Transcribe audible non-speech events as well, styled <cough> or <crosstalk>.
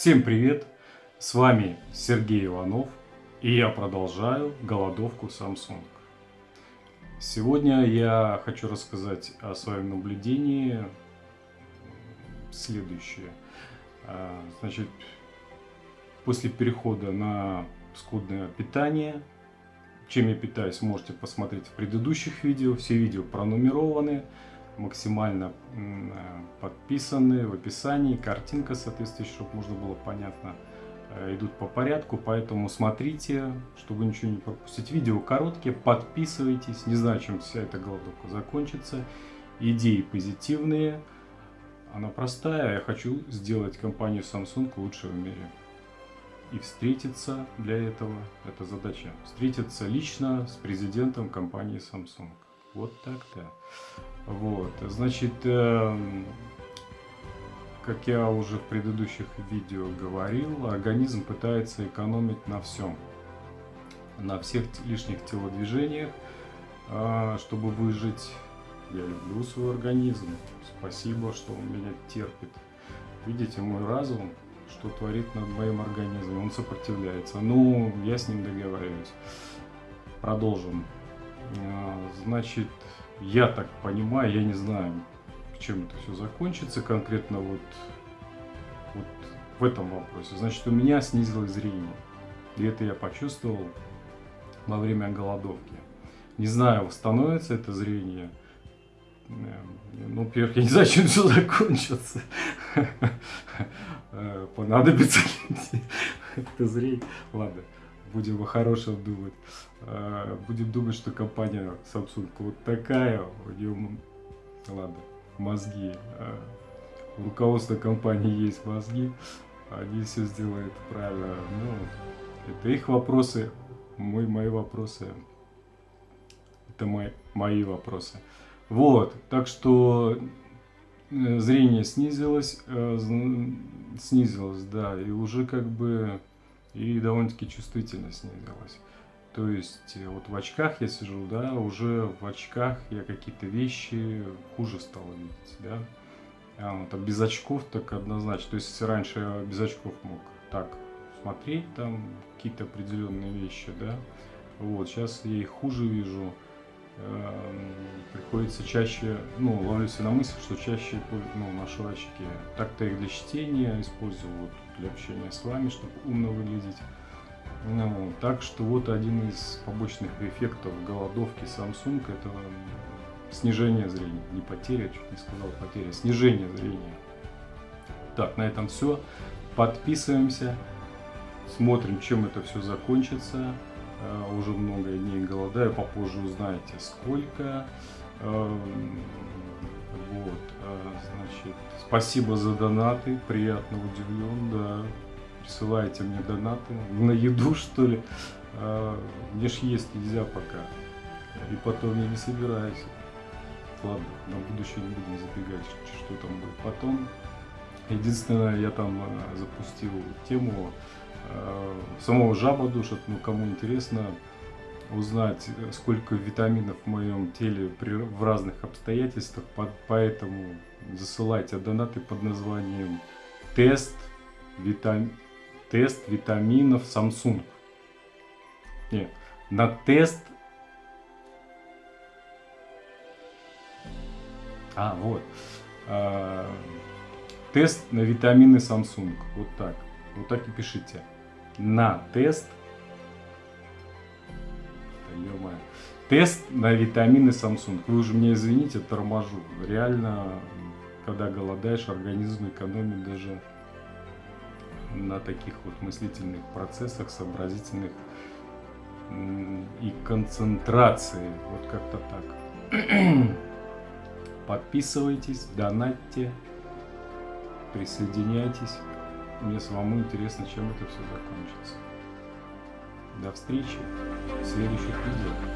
Всем привет! С вами Сергей Иванов и я продолжаю голодовку Samsung. Сегодня я хочу рассказать о своем наблюдении следующее. А, значит, после перехода на скудное питание, чем я питаюсь, можете посмотреть в предыдущих видео. Все видео пронумерованы максимально э, подписаны в описании, картинка соответствующая, чтобы можно было понятно, э, идут по порядку, поэтому смотрите, чтобы ничего не пропустить. Видео короткие, подписывайтесь, не знаю, чем вся эта голодовка закончится. Идеи позитивные, она простая, я хочу сделать компанию Samsung лучшей в мире. И встретиться для этого, это задача, встретиться лично с президентом компании Samsung. Вот так-то. Вот, значит, э, как я уже в предыдущих видео говорил, организм пытается экономить на всем. На всех лишних телодвижениях, э, чтобы выжить. Я люблю свой организм. Спасибо, что он меня терпит. Видите, мой разум, что творит над моим организмом. Он сопротивляется. Ну, я с ним договариваюсь. Продолжим. Э, значит, я так понимаю, я не знаю, чем это все закончится конкретно вот, вот в этом вопросе. Значит, у меня снизилось зрение. И это я почувствовал во время голодовки. Не знаю, восстановится это зрение. Эм, ну, во-первых, я не знаю, чем все закончится. <laughs> Э, понадобится это зрение. Ладно будем о хорошем думать. А, будем думать, что компания Samsung вот такая, у нее, ладно, мозги. А, у руководства компании есть мозги, они все сделают правильно. Ну, это их вопросы, мой, мои вопросы. Это мои, мои вопросы. Вот, так что э, зрение снизилось, э, снизилось, да, и уже как бы и довольно-таки чувствительность снизилась. То есть э, вот в очках я сижу, да, уже в очках я какие-то вещи хуже стал видеть, да. А вот, а без очков так однозначно. То есть если раньше я без очков мог так смотреть там какие-то определенные вещи, да, вот сейчас я их хуже вижу. Эм, приходится чаще, ну, ловлюсь на мысль, что чаще ну, ношу очки. Так-то их для чтения использую, для общения с вами, чтобы умно выглядеть. Ну, так что вот один из побочных эффектов голодовки Samsung это снижение зрения. Не потеря, чуть не сказал потеря, снижение зрения. Так, на этом все. Подписываемся, смотрим, чем это все закончится. Э, уже много дней голодаю, попозже узнаете сколько. Эм, вот, э, значит, спасибо за донаты, приятно удивлен, да. Присылайте мне донаты на еду, <laughs> что ли. Э, мне ж есть нельзя пока. И потом я не собираюсь. Ладно, на будущее не будем забегать, что там будет потом. Единственное, я там запустил тему самого жаба душит, ну кому интересно узнать, сколько витаминов в моем теле при, в разных обстоятельствах, под, поэтому засылайте донаты под названием тест, витам, тест витаминов Samsung. Нет, на тест А, вот. А, тест на витамины Samsung. Вот так. Вот так и пишите на тест. Тест на витамины Samsung. Вы уже мне извините, торможу. Реально, когда голодаешь, организм экономит даже на таких вот мыслительных процессах, сообразительных и концентрации. Вот как-то так. Подписывайтесь, донатьте, присоединяйтесь. Мне самому интересно, чем это все закончится. До встречи в следующих видео.